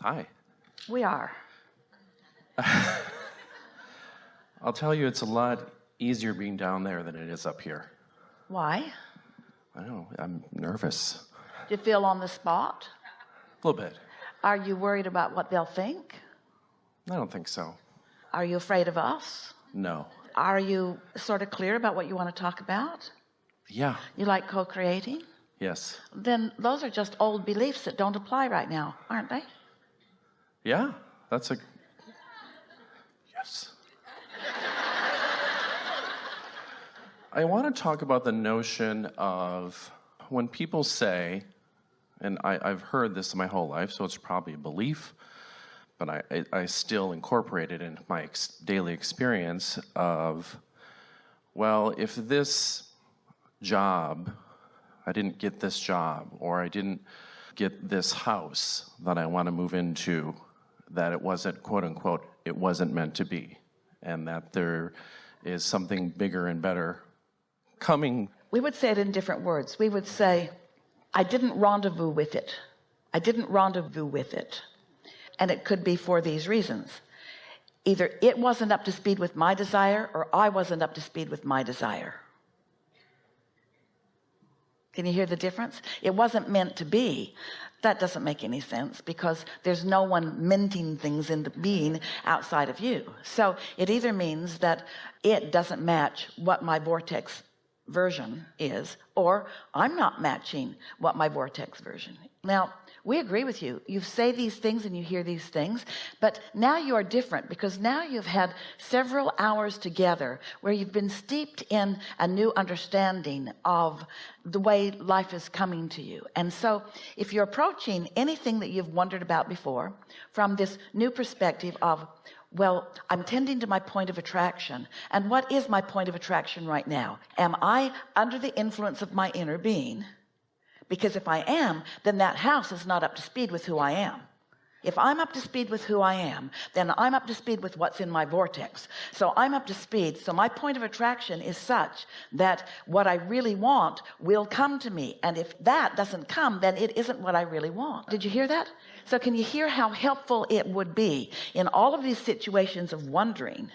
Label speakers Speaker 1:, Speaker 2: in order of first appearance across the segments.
Speaker 1: Hi.
Speaker 2: We are.
Speaker 1: I'll tell you, it's a lot easier being down there than it is up here.
Speaker 2: Why?
Speaker 1: I don't know, I'm nervous.
Speaker 2: Do you feel on the spot?
Speaker 1: A little bit.
Speaker 2: Are you worried about what they'll think?
Speaker 1: I don't think so.
Speaker 2: Are you afraid of us?
Speaker 1: No.
Speaker 2: Are you sort of clear about what you want to talk about?
Speaker 1: Yeah.
Speaker 2: You like co-creating?
Speaker 1: Yes.
Speaker 2: Then those are just old beliefs that don't apply right now, aren't they?
Speaker 1: Yeah. That's a. Yes. I want to talk about the notion of when people say, and I, have heard this my whole life, so it's probably a belief, but I, I, I still incorporate it in my ex daily experience of, well, if this job, I didn't get this job, or I didn't get this house that I want to move into, that it wasn't, quote unquote, it wasn't meant to be, and that there is something bigger and better coming.
Speaker 2: We would say it in different words. We would say, I didn't rendezvous with it. I didn't rendezvous with it. And it could be for these reasons. Either it wasn't up to speed with my desire or I wasn't up to speed with my desire. Can you hear the difference? It wasn't meant to be. That doesn't make any sense because there's no one minting things into being outside of you. So it either means that it doesn't match what my vortex version is or I'm not matching what my vortex version now we agree with you. You say these things and you hear these things but now you are different because now you've had several hours together where you've been steeped in a new understanding of the way life is coming to you. And so if you're approaching anything that you've wondered about before from this new perspective of well I'm tending to my point of attraction and what is my point of attraction right now? Am I under the influence of my inner being because if I am then that house is not up to speed with who I am. If I'm up to speed with who I am then I'm up to speed with what's in my vortex. So I'm up to speed. So my point of attraction is such that what I really want will come to me. And if that doesn't come then it isn't what I really want. Did you hear that? So can you hear how helpful it would be in all of these situations of wondering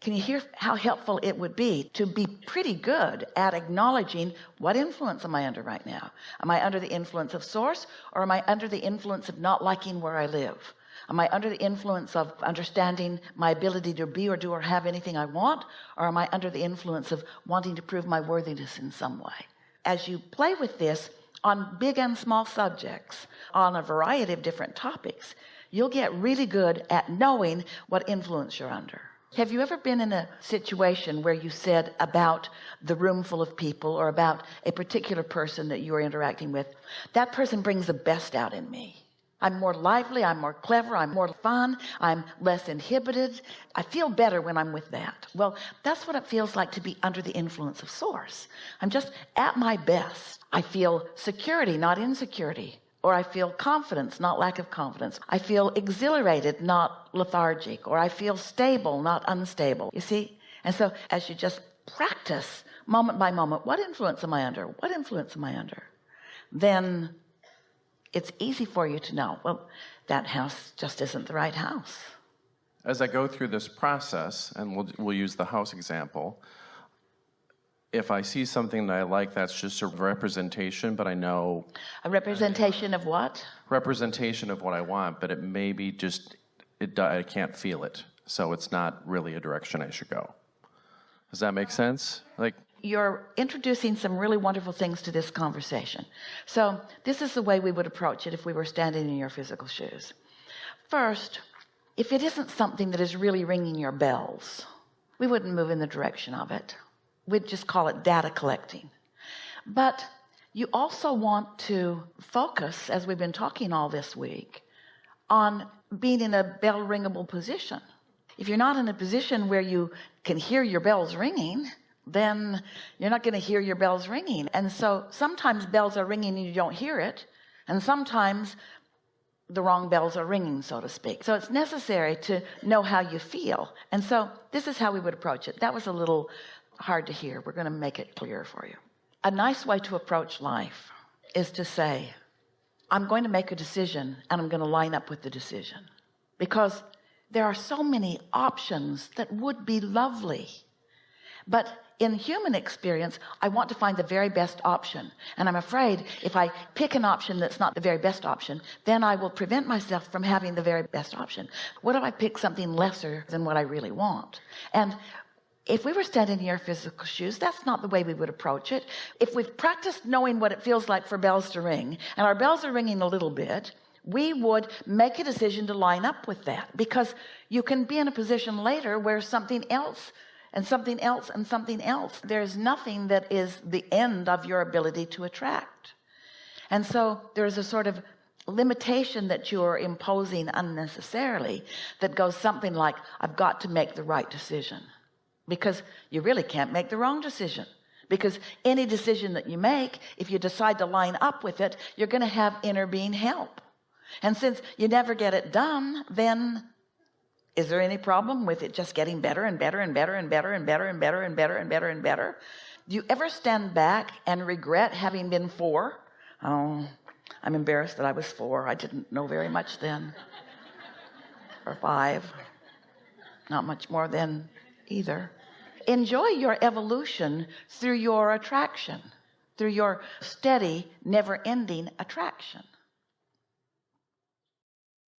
Speaker 2: can you hear how helpful it would be to be pretty good at acknowledging what influence am I under right now? Am I under the influence of source or am I under the influence of not liking where I live? Am I under the influence of understanding my ability to be or do or have anything I want or am I under the influence of wanting to prove my worthiness in some way? As you play with this on big and small subjects on a variety of different topics you'll get really good at knowing what influence you're under have you ever been in a situation where you said about the room full of people or about a particular person that you are interacting with that person brings the best out in me. I'm more lively I'm more clever I'm more fun I'm less inhibited. I feel better when I'm with that. Well that's what it feels like to be under the influence of source. I'm just at my best. I feel security not insecurity or I feel confidence not lack of confidence. I feel exhilarated not lethargic or I feel stable not unstable. You see? And so as you just practice moment by moment what influence am I under? What influence am I under? Then it's easy for you to know well that house just isn't the right house.
Speaker 1: As I go through this process and we'll, we'll use the house example if I see something that I like that's just a representation but I know
Speaker 2: a representation of what?
Speaker 1: Representation of what I want but it may be just it I can't feel it so it's not really a direction I should go. Does that make sense? Like
Speaker 2: you're introducing some really wonderful things to this conversation. So this is the way we would approach it if we were standing in your physical shoes. First if it isn't something that is really ringing your bells we wouldn't move in the direction of it we'd just call it data collecting. But you also want to focus as we've been talking all this week on being in a bell ringable position. If you're not in a position where you can hear your bells ringing then you're not going to hear your bells ringing. And so sometimes bells are ringing and you don't hear it and sometimes the wrong bells are ringing so to speak. So it's necessary to know how you feel. And so this is how we would approach it. That was a little hard to hear. We're going to make it clear for you. A nice way to approach life is to say I'm going to make a decision and I'm going to line up with the decision. Because there are so many options that would be lovely. But in human experience I want to find the very best option. And I'm afraid if I pick an option that's not the very best option then I will prevent myself from having the very best option. What if I pick something lesser than what I really want? And if we were standing in your physical shoes that's not the way we would approach it. If we've practiced knowing what it feels like for bells to ring and our bells are ringing a little bit we would make a decision to line up with that because you can be in a position later where something else and something else and something else there's nothing that is the end of your ability to attract. And so there's a sort of limitation that you're imposing unnecessarily that goes something like I've got to make the right decision because you really can't make the wrong decision. Because any decision that you make if you decide to line up with it you're going to have inner being help. And since you never get it done then is there any problem with it just getting better and better and better and better and better and better and better and better and better? Do you ever stand back and regret having been four? Oh I'm embarrassed that I was four. I didn't know very much then. Or five. Not much more then either enjoy your evolution through your attraction through your steady never-ending attraction